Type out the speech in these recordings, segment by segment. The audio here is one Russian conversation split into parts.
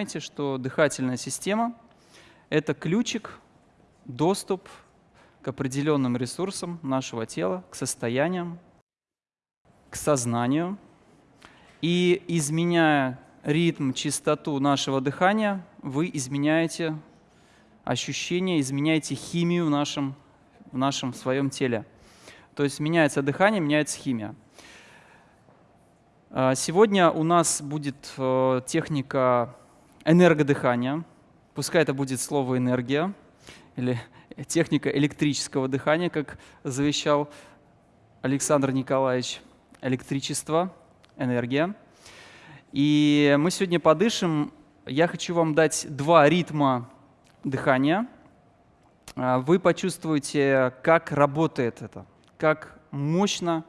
понимаете, что дыхательная система — это ключик, доступ к определенным ресурсам нашего тела, к состояниям, к сознанию. И изменяя ритм, частоту нашего дыхания, вы изменяете ощущения, изменяете химию в нашем, в нашем своем теле. То есть меняется дыхание, меняется химия. А, сегодня у нас будет э, техника энергодыхания. Пускай это будет слово «энергия» или техника электрического дыхания, как завещал Александр Николаевич. Электричество, энергия. И мы сегодня подышим. Я хочу вам дать два ритма дыхания. А, вы почувствуете, как работает это, как мощно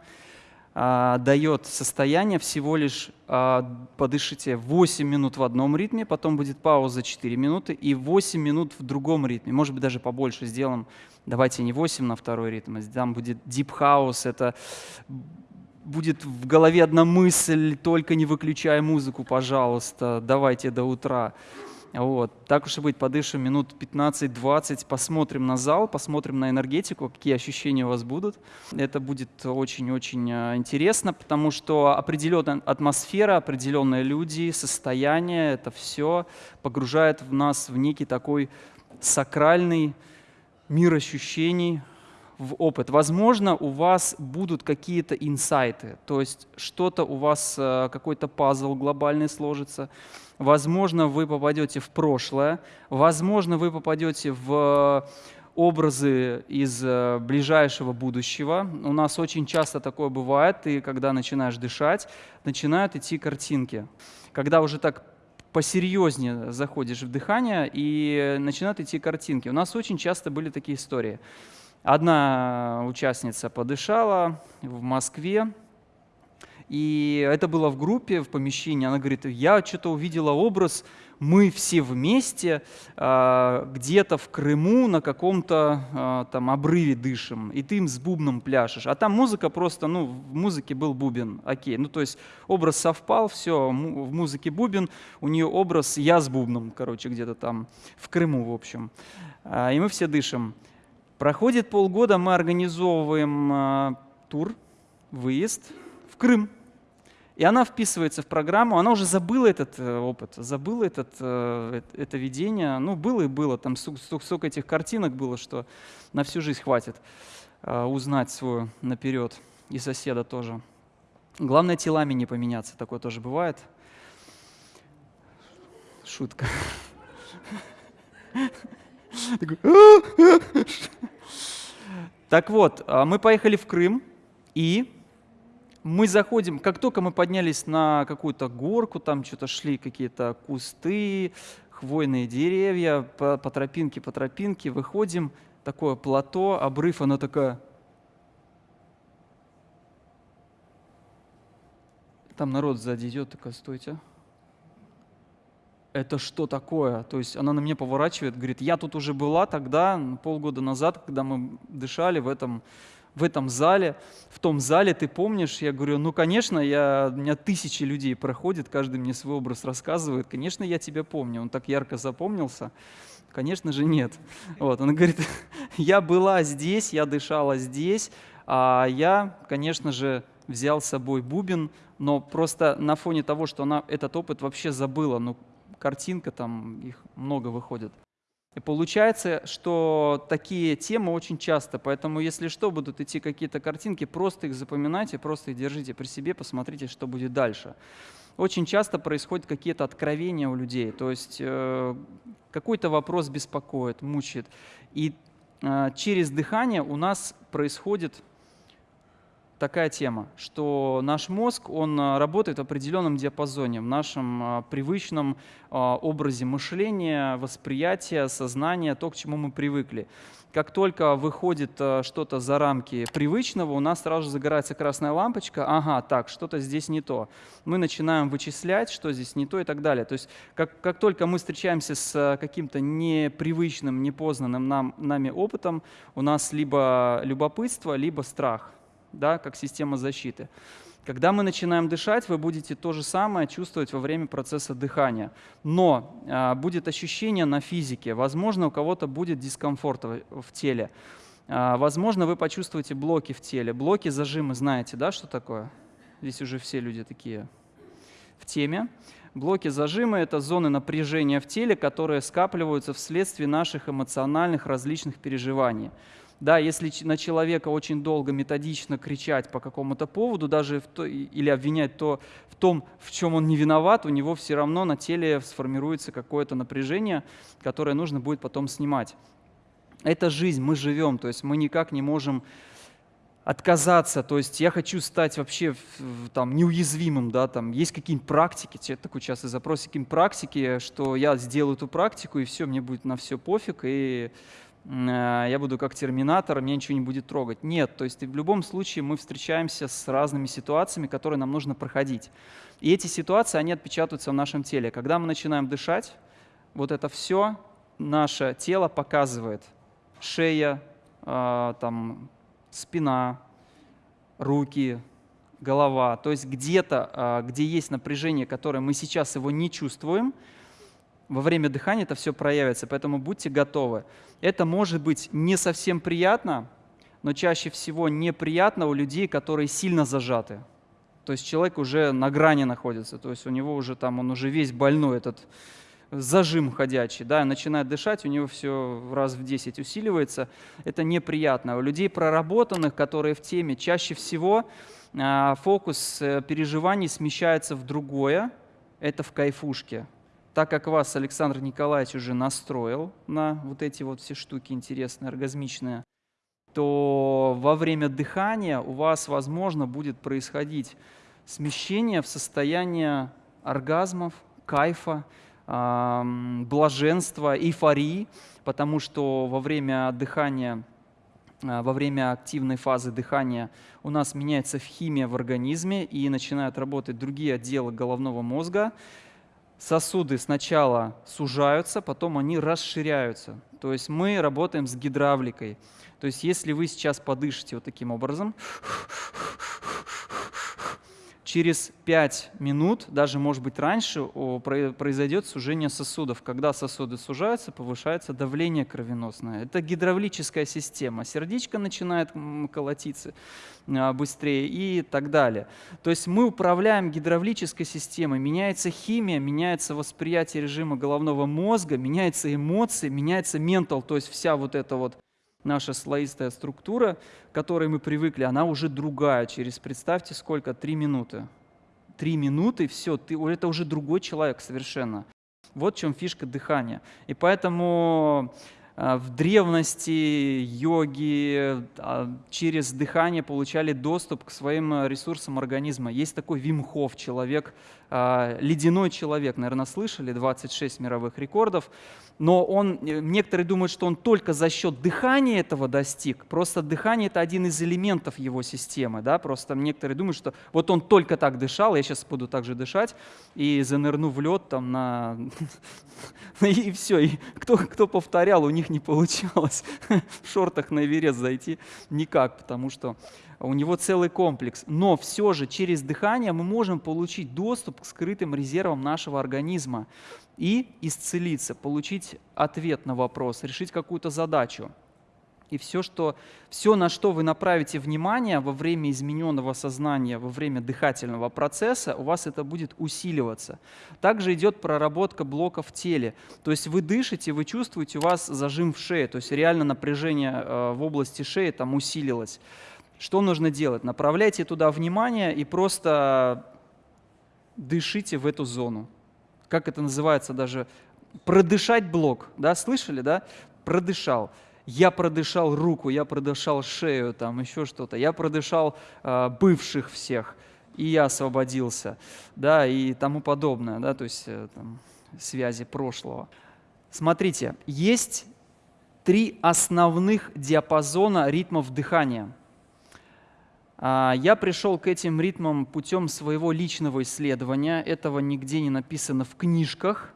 а, дает состояние всего лишь а, подышите 8 минут в одном ритме, потом будет пауза 4 минуты и 8 минут в другом ритме. Может быть, даже побольше сделаем. Давайте не 8 на второй ритм, а там будет deep house, это будет в голове одна мысль, только не выключай музыку, пожалуйста, давайте до утра. Вот. Так уж и быть, подышим минут 15-20, посмотрим на зал, посмотрим на энергетику, какие ощущения у вас будут. Это будет очень-очень э, интересно, потому что определенная атмосфера, определенные люди, состояние, это все погружает в нас в некий такой сакральный мир ощущений, в опыт. Возможно, у вас будут какие-то инсайты, то есть что-то у вас, э, какой-то пазл глобальный сложится, возможно, вы попадете в прошлое, возможно, вы попадете в образы из э, ближайшего будущего. У нас очень часто такое бывает, ты когда начинаешь дышать, начинают идти картинки. Когда уже так посерьезнее заходишь в дыхание и начинают идти картинки. У нас очень часто были такие истории. Одна участница подышала в Москве, и это было в группе, в помещении. Она говорит, я что-то увидела образ, мы все вместе э, где-то в Крыму на каком-то э, там обрыве дышим, и ты им с бубном пляшешь. А там музыка просто, ну, в музыке был бубен, окей. Ну, то есть образ совпал, все, в музыке бубен, у нее образ я с бубном, короче, где-то там в Крыму, в общем. Э, и мы все дышим. Проходит полгода, мы организовываем э, тур, выезд в Крым. И она вписывается в программу, она уже забыла этот э, опыт, забыла этот, э, это видение. Ну, было и было, там столько этих картинок было, что на всю жизнь хватит э, узнать свою наперед, и соседа тоже. Главное, телами не поменяться, такое тоже бывает. Шутка. Так вот, мы поехали в Крым, и мы заходим, как только мы поднялись на какую-то горку, там что-то шли какие-то кусты, хвойные деревья, по, по тропинке, по тропинке, выходим, такое плато, обрыв, она такая... Там народ сзади идет, такая, стойте. Это что такое? То есть она на меня поворачивает, говорит, я тут уже была тогда, полгода назад, когда мы дышали в этом в этом зале, в том зале, ты помнишь? Я говорю, ну, конечно, я, у меня тысячи людей проходит, каждый мне свой образ рассказывает. Конечно, я тебя помню. Он так ярко запомнился. Конечно же, нет. Вот, он говорит, я была здесь, я дышала здесь, а я, конечно же, взял с собой бубен, но просто на фоне того, что она этот опыт вообще забыла, ну, картинка там, их много выходит. И получается, что такие темы очень часто, поэтому если что, будут идти какие-то картинки, просто их запоминайте, просто их держите при себе, посмотрите, что будет дальше. Очень часто происходят какие-то откровения у людей, то есть э, какой-то вопрос беспокоит, мучает. И э, через дыхание у нас происходит такая тема, что наш мозг, он а, работает в определенном диапазоне, в нашем а, привычном а, образе мышления, восприятия, сознания, то, к чему мы привыкли. Как только выходит что-то за рамки привычного, у нас сразу загорается красная лампочка, ага, так, что-то здесь не то. Мы начинаем вычислять, что здесь не то и так далее. То есть как, как только мы встречаемся с каким-то непривычным, непознанным нам, нами опытом, у нас либо любопытство, либо страх – да, как система защиты. Когда мы начинаем дышать, вы будете то же самое чувствовать во время процесса дыхания. Но а, будет ощущение на физике. Возможно, у кого-то будет дискомфорт в, в теле. А, возможно, вы почувствуете блоки в теле. Блоки, зажимы, знаете, да, что такое? Здесь уже все люди такие в теме. Блоки зажимы – это зоны напряжения в теле, которые скапливаются вследствие наших эмоциональных различных переживаний. Да, если на человека очень долго методично кричать по какому-то поводу, даже в то, или обвинять то в том, в чем он не виноват, у него все равно на теле сформируется какое-то напряжение, которое нужно будет потом снимать. Это жизнь, мы живем, то есть мы никак не можем отказаться, то есть я хочу стать вообще там, неуязвимым, да, там есть какие-нибудь практики, такой частый запрос, какие-нибудь практики, что я сделаю эту практику, и все, мне будет на все пофиг, и я буду как терминатор, меня ничего не будет трогать. Нет, то есть в любом случае мы встречаемся с разными ситуациями, которые нам нужно проходить. И эти ситуации, они отпечатываются в нашем теле. Когда мы начинаем дышать, вот это все наше тело показывает. Шея, э, там, спина, руки, голова. То есть где-то, э, где есть напряжение, которое мы сейчас его не чувствуем, во время дыхания это все проявится, поэтому будьте готовы. Это может быть не совсем приятно, но чаще всего неприятно у людей, которые сильно зажаты. То есть человек уже на грани находится, то есть у него уже там, он уже весь больной, этот зажим ходячий, да, начинает дышать, у него все раз в 10 усиливается. Это неприятно. У людей проработанных, которые в теме, чаще всего а, фокус э, переживаний смещается в другое, это в кайфушке так как вас Александр Николаевич уже настроил на вот эти вот все штуки интересные, оргазмичные, то во время дыхания у вас, возможно, будет происходить смещение в состояние оргазмов, кайфа, блаженства, эйфории, потому что во время дыхания, а, во время активной фазы дыхания у нас меняется химия в организме и начинают работать другие отделы головного мозга, сосуды сначала сужаются, потом они расширяются. То есть мы работаем с гидравликой. То есть если вы сейчас подышите вот таким образом, через 5 минут, даже может быть раньше, произойдет сужение сосудов. Когда сосуды сужаются, повышается давление кровеносное. Это гидравлическая система. Сердечко начинает колотиться а, быстрее и так далее. То есть мы управляем гидравлической системой. Меняется химия, меняется восприятие режима головного мозга, меняются эмоции, меняется ментал, то есть вся вот эта вот наша слоистая структура, к которой мы привыкли, она уже другая. Через, представьте, сколько? Три минуты. Три минуты, все, ты, это уже другой человек совершенно. Вот в чем фишка дыхания. И поэтому а, в древности йоги а, через дыхание получали доступ к своим ресурсам организма. Есть такой Вимхов, человек, ледяной человек, наверное, слышали, 26 мировых рекордов но он, э, некоторые думают, что он только за счет дыхания этого достиг. Просто дыхание – это один из элементов его системы. Да? Просто некоторые думают, что вот он только так дышал, я сейчас буду так же дышать, и занырну в лед там на... и все. И кто, кто повторял, у них не получалось в шортах на Эверест зайти никак, потому что у него целый комплекс. Но все же через дыхание мы можем получить доступ к скрытым резервам нашего организма и исцелиться, получить ответ на вопрос, решить какую-то задачу. И все, что, все, на что вы направите внимание во время измененного сознания, во время дыхательного процесса, у вас это будет усиливаться. Также идет проработка блока в теле. То есть вы дышите, вы чувствуете, у вас зажим в шее, то есть реально напряжение э, в области шеи там усилилось. Что нужно делать? Направляйте туда внимание и просто дышите в эту зону. Как это называется даже? Продышать блок. Да, слышали, да? Продышал. Я продышал руку, я продышал шею, там еще что-то. Я продышал э, бывших всех, и я освободился, да, и тому подобное, да, то есть э, там, связи прошлого. Смотрите, есть три основных диапазона ритмов дыхания – я пришел к этим ритмам путем своего личного исследования. Этого нигде не написано в книжках,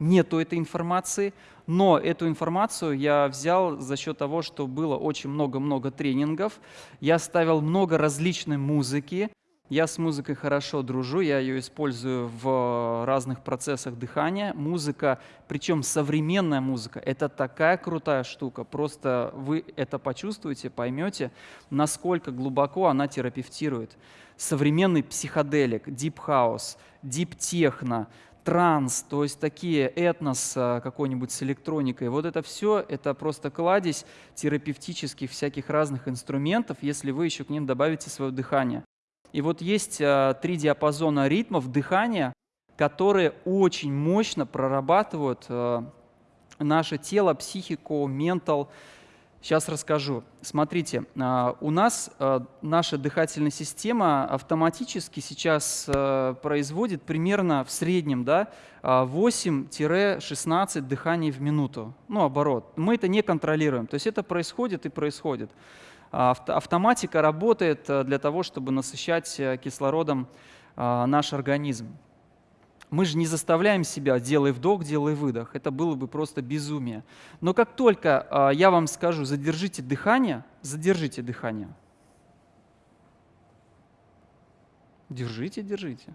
нету этой информации. Но эту информацию я взял за счет того, что было очень много-много тренингов. Я ставил много различной музыки. Я с музыкой хорошо дружу, я ее использую в разных процессах дыхания. Музыка, причем современная музыка, это такая крутая штука. Просто вы это почувствуете, поймете, насколько глубоко она терапевтирует. Современный психоделик, дип хаус, дип техно, транс, то есть такие этнос а, какой-нибудь с электроникой. Вот это все, это просто кладезь терапевтических всяких разных инструментов, если вы еще к ним добавите свое дыхание. И вот есть а, три диапазона ритмов дыхания, которые очень мощно прорабатывают а, наше тело, психику, ментал. Сейчас расскажу. Смотрите, а, у нас наша дыхательная система автоматически сейчас производит примерно в среднем да, 8-16 дыханий в минуту. Ну, оборот. Мы это не контролируем. То есть это происходит и происходит. Автоматика работает э, для того, чтобы насыщать э, кислородом э, наш организм. Мы же не заставляем себя «делай вдох, делай выдох». Это было бы просто безумие. Но как только я вам скажу «задержите дыхание», задержите дыхание. Держите, держите.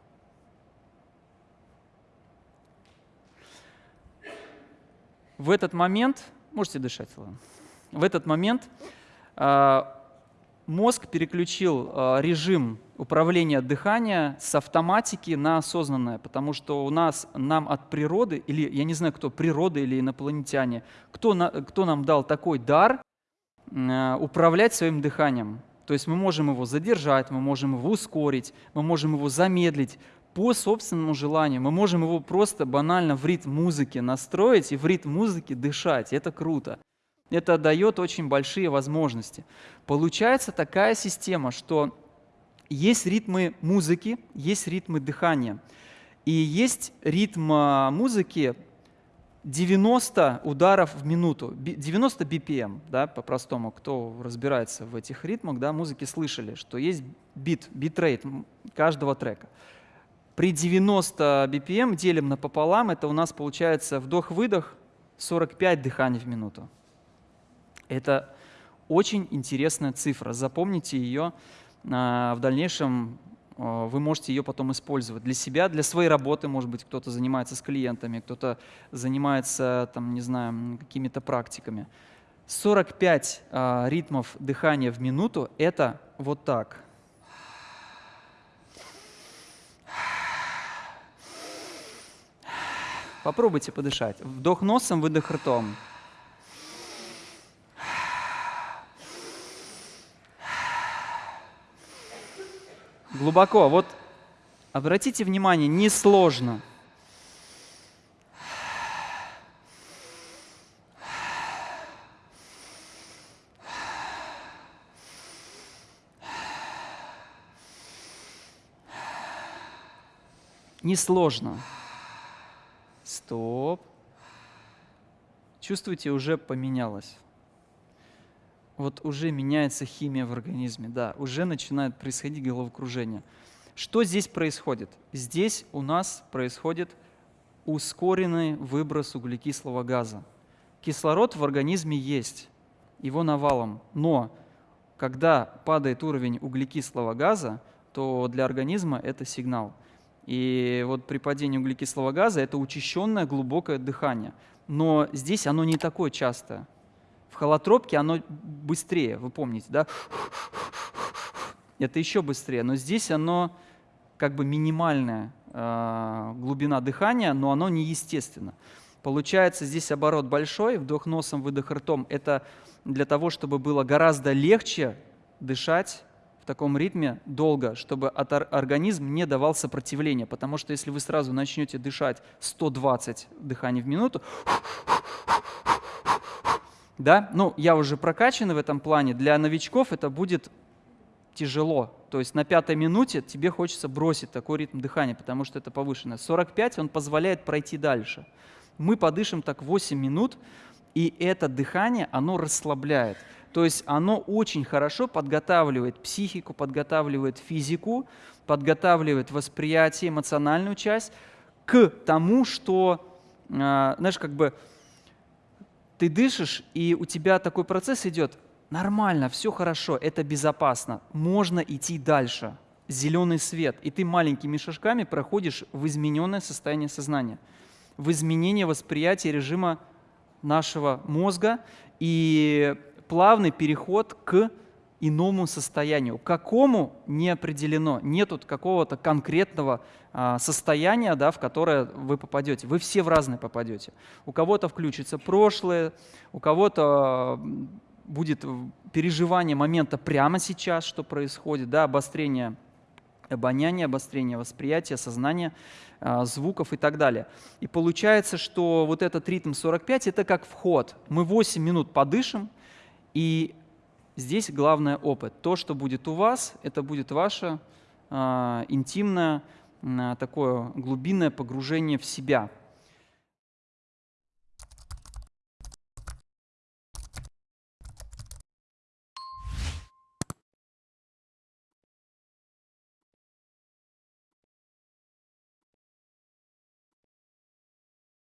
В этот момент, можете дышать, ладно. В этот момент а, мозг переключил а, режим управления дыхания с автоматики на осознанное, потому что у нас, нам от природы, или я не знаю, кто, природа или инопланетяне, кто, кто нам дал такой дар а, управлять своим дыханием. То есть мы можем его задержать, мы можем его ускорить, мы можем его замедлить по собственному желанию. Мы можем его просто банально в ритм музыки настроить и в ритм музыки дышать. Это круто это дает очень большие возможности. Получается такая система, что есть ритмы музыки, есть ритмы дыхания. И есть ритм а, музыки 90 ударов в минуту, 90 BPM, да, по-простому, кто разбирается в этих ритмах, да, музыки слышали, что есть бит, битрейт каждого трека. При 90 BPM делим напополам, это у нас получается вдох-выдох 45 дыханий в минуту. Это очень интересная цифра. Запомните ее. А, в дальнейшем а, вы можете ее потом использовать для себя, для своей работы, может быть, кто-то занимается с клиентами, кто-то занимается, там, не знаю, какими-то практиками. 45 а, ритмов дыхания в минуту – это вот так. Попробуйте подышать. Вдох носом, выдох ртом. Глубоко. Вот обратите внимание, несложно. Несложно. Стоп. Чувствуете, уже поменялось вот уже меняется химия в организме, да, уже начинает происходить головокружение. Что здесь происходит? Здесь у нас происходит ускоренный выброс углекислого газа. Кислород в организме есть, его навалом, но когда падает уровень углекислого газа, то для организма это сигнал. И вот при падении углекислого газа это учащенное глубокое дыхание. Но здесь оно не такое частое. В холотропке оно быстрее, вы помните, да? Это еще быстрее, но здесь оно как бы минимальная э, глубина дыхания, но оно неестественно. Получается, здесь оборот большой, вдох носом, выдох ртом. Это для того, чтобы было гораздо легче дышать в таком ритме долго, чтобы организм не давал сопротивления. Потому что если вы сразу начнете дышать 120 дыханий в минуту, да? Ну, я уже прокачан в этом плане. Для новичков это будет тяжело. То есть на пятой минуте тебе хочется бросить такой ритм дыхания, потому что это повышенное. 45 он позволяет пройти дальше. Мы подышим так 8 минут, и это дыхание, оно расслабляет. То есть оно очень хорошо подготавливает психику, подготавливает физику, подготавливает восприятие, эмоциональную часть к тому, что, а, знаешь, как бы ты дышишь, и у тебя такой процесс идет, нормально, все хорошо, это безопасно, можно идти дальше. зеленый свет, и ты маленькими шажками проходишь в измененное состояние сознания, в изменение восприятия режима нашего мозга и плавный переход к иному состоянию. Какому не определено. Нет какого-то конкретного а, состояния, да, в которое вы попадете. Вы все в разные попадете. У кого-то включится прошлое, у кого-то будет переживание момента прямо сейчас, что происходит, да, обострение обоняния, обострение восприятия, сознания, а, звуков и так далее. И получается, что вот этот ритм 45 – это как вход. Мы 8 минут подышим, и здесь главное опыт. То, что будет у вас, это будет ваше э, интимное, э, такое глубинное погружение в себя –